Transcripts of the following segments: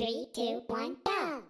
Three, two, one, go!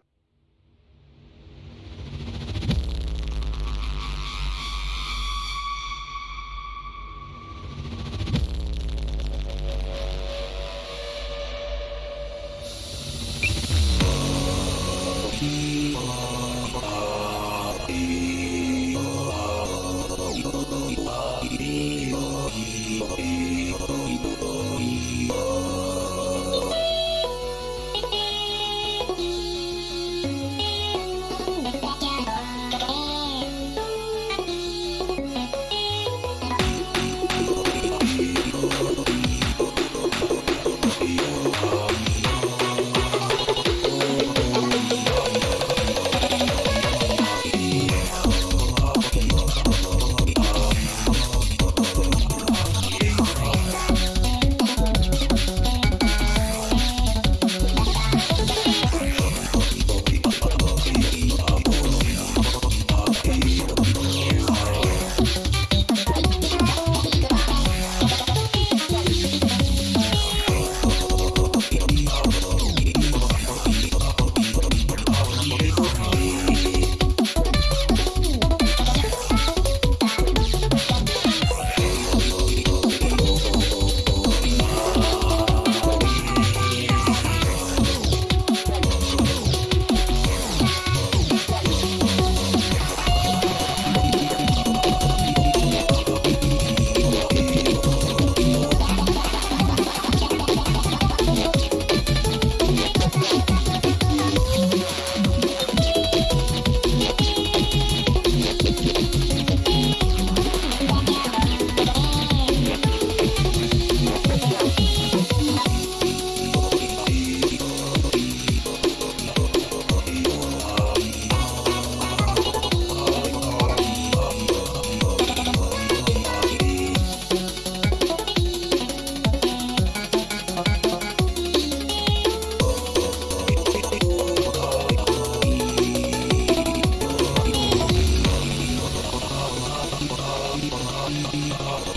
Oh,